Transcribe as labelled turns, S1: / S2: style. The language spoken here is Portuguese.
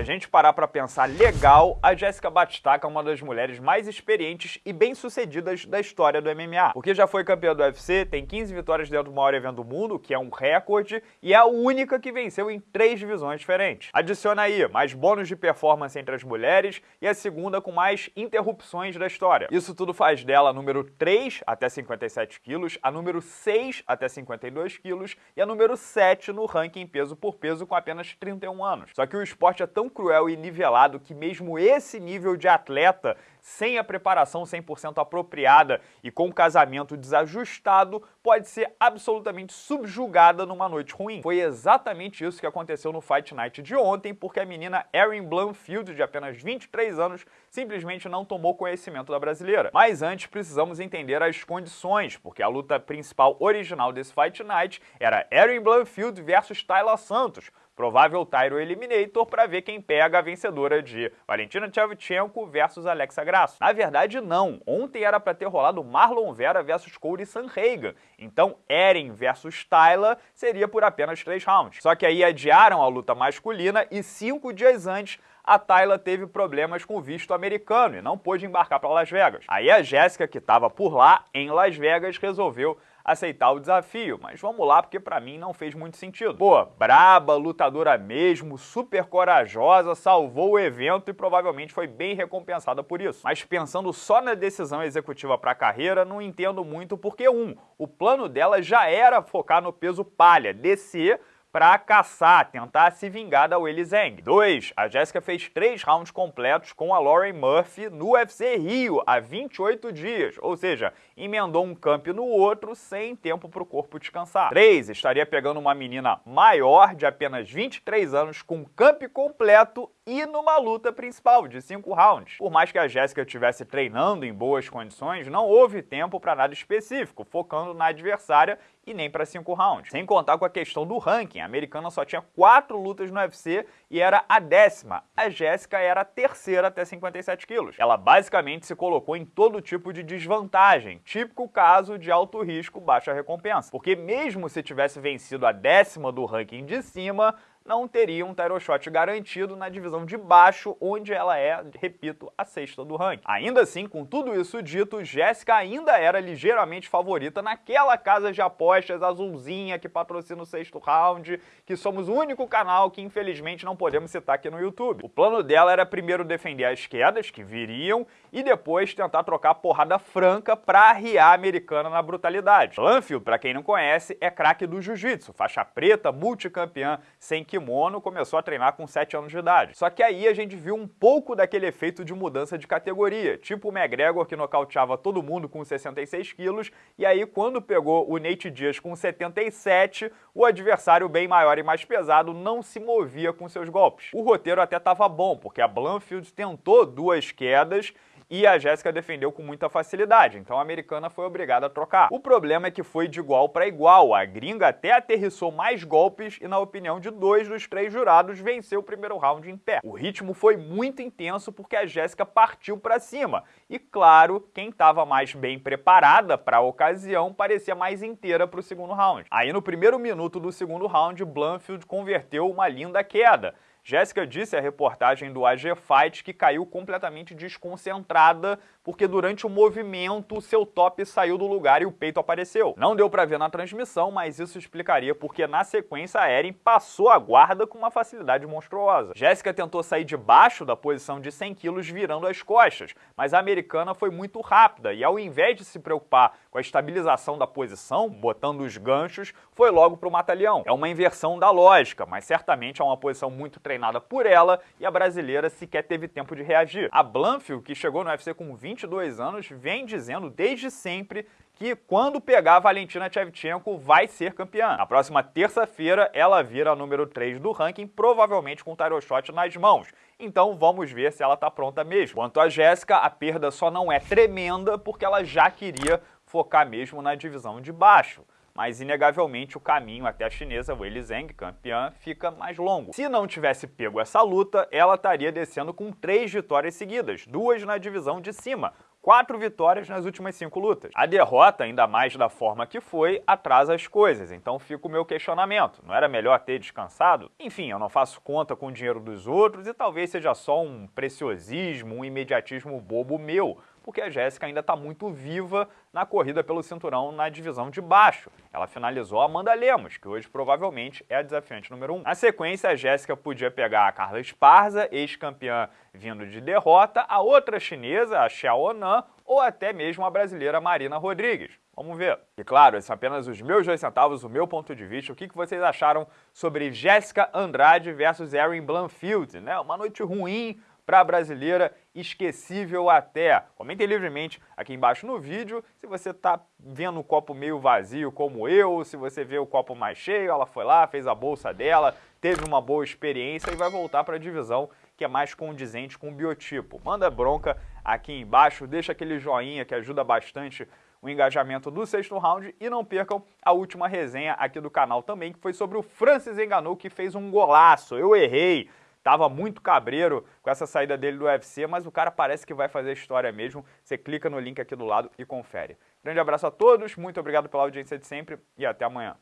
S1: a gente parar para pensar legal, a Jessica Batistaca é uma das mulheres mais experientes e bem-sucedidas da história do MMA. Porque já foi campeã do UFC, tem 15 vitórias dentro do maior evento do mundo, que é um recorde, e é a única que venceu em três divisões diferentes. Adiciona aí mais bônus de performance entre as mulheres e a segunda com mais interrupções da história. Isso tudo faz dela a número 3 até 57 quilos, a número 6 até 52 quilos e a número 7 no ranking peso por peso com apenas 31 anos. Só que o esporte é tão cruel e nivelado que mesmo esse nível de atleta, sem a preparação 100% apropriada e com o casamento desajustado, pode ser absolutamente subjugada numa noite ruim. Foi exatamente isso que aconteceu no Fight Night de ontem, porque a menina Erin Blumfield, de apenas 23 anos, simplesmente não tomou conhecimento da brasileira. Mas antes precisamos entender as condições, porque a luta principal original desse Fight Night era Erin Blumfield versus Tayla Santos, provável Tyro Eliminator para ver quem pega a vencedora de Valentina Shevchenko versus Alexa Grasso. Na verdade, não. Ontem era para ter rolado Marlon Vera versus Cody Sanhagen. Então, Eren versus Tyler seria por apenas três rounds. Só que aí adiaram a luta masculina e cinco dias antes a Tayla teve problemas com o visto americano e não pôde embarcar para Las Vegas. Aí a Jéssica, que estava por lá, em Las Vegas, resolveu aceitar o desafio, mas vamos lá porque para mim não fez muito sentido. Pô, braba, lutadora mesmo, super corajosa, salvou o evento e provavelmente foi bem recompensada por isso. Mas pensando só na decisão executiva para a carreira, não entendo muito porque, um, o plano dela já era focar no peso palha, descer para caçar, tentar se vingar da Willy Zhang. 2. A Jéssica fez três rounds completos com a Lauren Murphy no UFC Rio há 28 dias, ou seja, emendou um camp no outro sem tempo para o corpo descansar. 3. Estaria pegando uma menina maior de apenas 23 anos com camp completo e numa luta principal de 5 rounds. Por mais que a Jéssica estivesse treinando em boas condições, não houve tempo para nada específico, focando na adversária e nem para 5 rounds. Sem contar com a questão do ranking, a americana só tinha 4 lutas no UFC e era a décima. A Jéssica era a terceira até 57 quilos. Ela basicamente se colocou em todo tipo de desvantagem, típico caso de alto risco, baixa recompensa. Porque mesmo se tivesse vencido a décima do ranking de cima, não teria um title shot garantido na divisão de baixo, onde ela é, repito, a sexta do ranking. Ainda assim, com tudo isso dito, Jéssica ainda era ligeiramente favorita naquela casa de apostas azulzinha que patrocina o sexto round, que somos o único canal que infelizmente não podemos citar aqui no YouTube. O plano dela era primeiro defender as quedas que viriam e depois tentar trocar porrada franca para arriar a americana na brutalidade. Lanfield, para quem não conhece, é craque do jiu-jitsu, faixa preta, multicampeã sem kimono, começou a treinar com 7 anos de idade. Só que aí a gente viu um pouco daquele efeito de mudança de categoria, tipo o McGregor que nocauteava todo mundo com 66 quilos, e aí quando pegou o Nate Diaz com 77, o adversário bem maior e mais pesado não se movia com seus golpes. O roteiro até estava bom, porque a Blanfield tentou duas quedas e a Jéssica defendeu com muita facilidade, então a americana foi obrigada a trocar. O problema é que foi de igual para igual, a gringa até aterrissou mais golpes e, na opinião de dois dos três jurados, venceu o primeiro round em pé. O ritmo foi muito intenso porque a Jéssica partiu para cima e, claro, quem estava mais bem preparada para a ocasião parecia mais inteira para o segundo round. Aí no primeiro minuto do segundo round, Blanfield converteu uma linda queda, Jéssica disse à reportagem do AG Fight que caiu completamente desconcentrada porque durante o movimento seu top saiu do lugar e o peito apareceu. Não deu para ver na transmissão, mas isso explicaria porque na sequência a Eren passou a guarda com uma facilidade monstruosa. Jéssica tentou sair debaixo da posição de 100 quilos virando as costas, mas a americana foi muito rápida e ao invés de se preocupar com a estabilização da posição, botando os ganchos, foi logo para o matalhão. É uma inversão da lógica, mas certamente é uma posição muito treinada por ela e a brasileira sequer teve tempo de reagir. A Blanfield, que chegou no UFC com 22 anos, vem dizendo desde sempre que quando pegar a Valentina Shevchenko vai ser campeã. Na próxima terça-feira, ela vira a número 3 do ranking, provavelmente com o title shot nas mãos. Então vamos ver se ela está pronta mesmo. Quanto a Jéssica, a perda só não é tremenda porque ela já queria focar mesmo na divisão de baixo mas inegavelmente o caminho até a chinesa Weili Zhang, campeã, fica mais longo. Se não tivesse pego essa luta, ela estaria descendo com três vitórias seguidas, duas na divisão de cima, quatro vitórias nas últimas cinco lutas. A derrota, ainda mais da forma que foi, atrasa as coisas, então fica o meu questionamento. Não era melhor ter descansado? Enfim, eu não faço conta com o dinheiro dos outros e talvez seja só um preciosismo, um imediatismo bobo meu, porque a Jéssica ainda está muito viva na corrida pelo cinturão na divisão de baixo. Ela finalizou a Amanda Lemos, que hoje provavelmente é a desafiante número 1. Um. Na sequência, a Jéssica podia pegar a Carla Esparza, ex-campeã vindo de derrota, a outra chinesa, a Xiao Onan, ou até mesmo a brasileira Marina Rodrigues. Vamos ver. E claro, esses são apenas os meus dois centavos, o meu ponto de vista. O que vocês acharam sobre Jéssica Andrade versus Erin Blanfield? Né? Uma noite ruim para a brasileira, esquecível até. Comentem livremente aqui embaixo no vídeo se você está vendo o copo meio vazio como eu, se você vê o copo mais cheio, ela foi lá, fez a bolsa dela, teve uma boa experiência e vai voltar para a divisão que é mais condizente com o biotipo. Manda bronca aqui embaixo, deixa aquele joinha que ajuda bastante o engajamento do sexto round e não percam a última resenha aqui do canal também, que foi sobre o Francis Enganou, que fez um golaço. Eu errei, Tava muito cabreiro com essa saída dele do UFC, mas o cara parece que vai fazer história mesmo. Você clica no link aqui do lado e confere. Grande abraço a todos, muito obrigado pela audiência de sempre e até amanhã.